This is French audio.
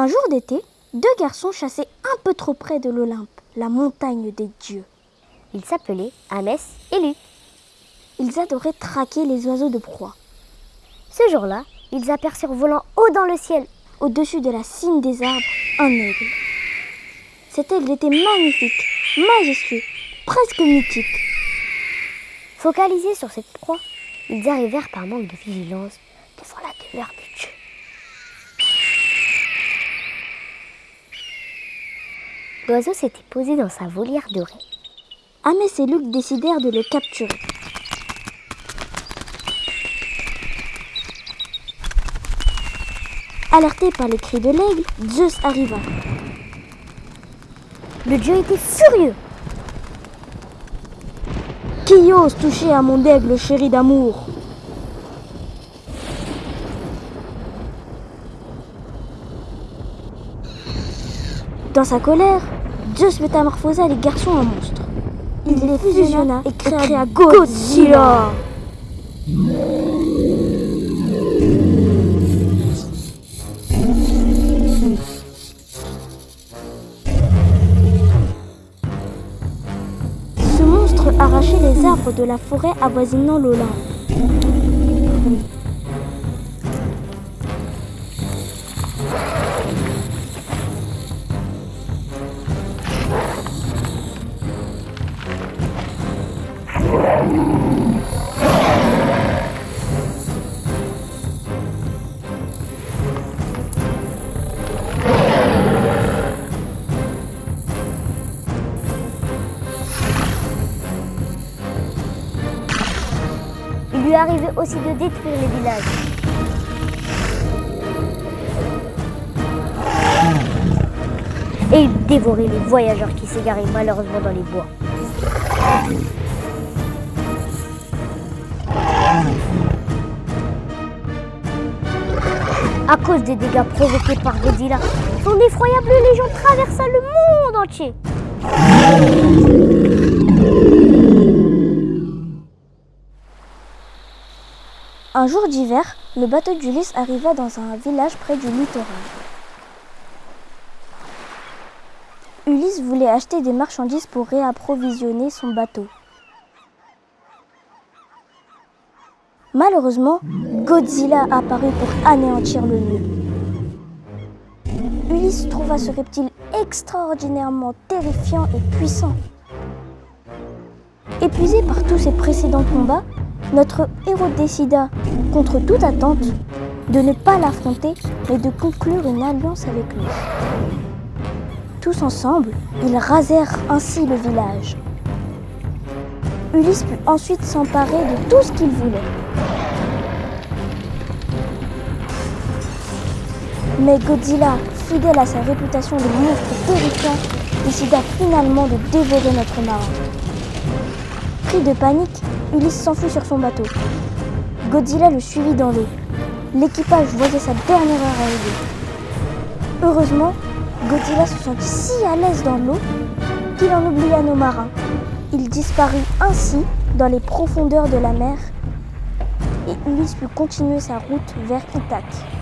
Un jour d'été, deux garçons chassaient un peu trop près de l'Olympe, la montagne des dieux. Ils s'appelaient Amès et Luc. Ils adoraient traquer les oiseaux de proie. Ce jour-là, ils aperçurent volant haut dans le ciel, au-dessus de la cime des arbres, un aigle. Cet aigle était magnifique, majestueux, presque mythique. Focalisés sur cette proie, ils arrivèrent par manque de vigilance devant la demeure du dieu. L'oiseau s'était posé dans sa volière dorée. Amès et Luc décidèrent de le capturer. Alerté par les cris de l'aigle, Zeus arriva. Le dieu était furieux. Qui ose toucher à mon aigle chéri d'amour? Dans sa colère, Zeus métamorphosa les garçons en monstres. Il, les fusionna et créa, Godzilla. Ce monstre arrachait les arbres de la forêt avoisinant l'Olympe. Lui arrivait aussi de détruire les villages. Et il dévorait les voyageurs qui s'égaraient malheureusement dans les bois. À cause des dégâts provoqués par Godzilla, son effroyable légion traversa le monde entier. Un jour d'hiver, le bateau d'Ulysse arriva dans un village près du littoral. Ulysse voulait acheter des marchandises pour réapprovisionner son bateau. Malheureusement, Godzilla apparut pour anéantir le nœud. Ulysse trouva ce reptile extraordinairement terrifiant et puissant. Épuisé par tous ses précédents combats, notre héros décida, contre toute attente, de ne pas l'affronter, mais de conclure une alliance avec lui. Tous ensemble, ils rasèrent ainsi le village. Ulysse put ensuite s'emparer de tout ce qu'il voulait. Mais Godzilla, fidèle à sa réputation de monstre terrifiant, décida finalement de dévorer notre marin. Pris de panique, Ulysse s'enfuit sur son bateau. Godzilla le suivit dans l'eau. L'équipage voyait sa dernière heure arriver. Heureusement, Godzilla se sentit si à l'aise dans l'eau qu'il en oublia nos marins. Il disparut ainsi dans les profondeurs de la mer et Ulysse put continuer sa route vers Ithaque.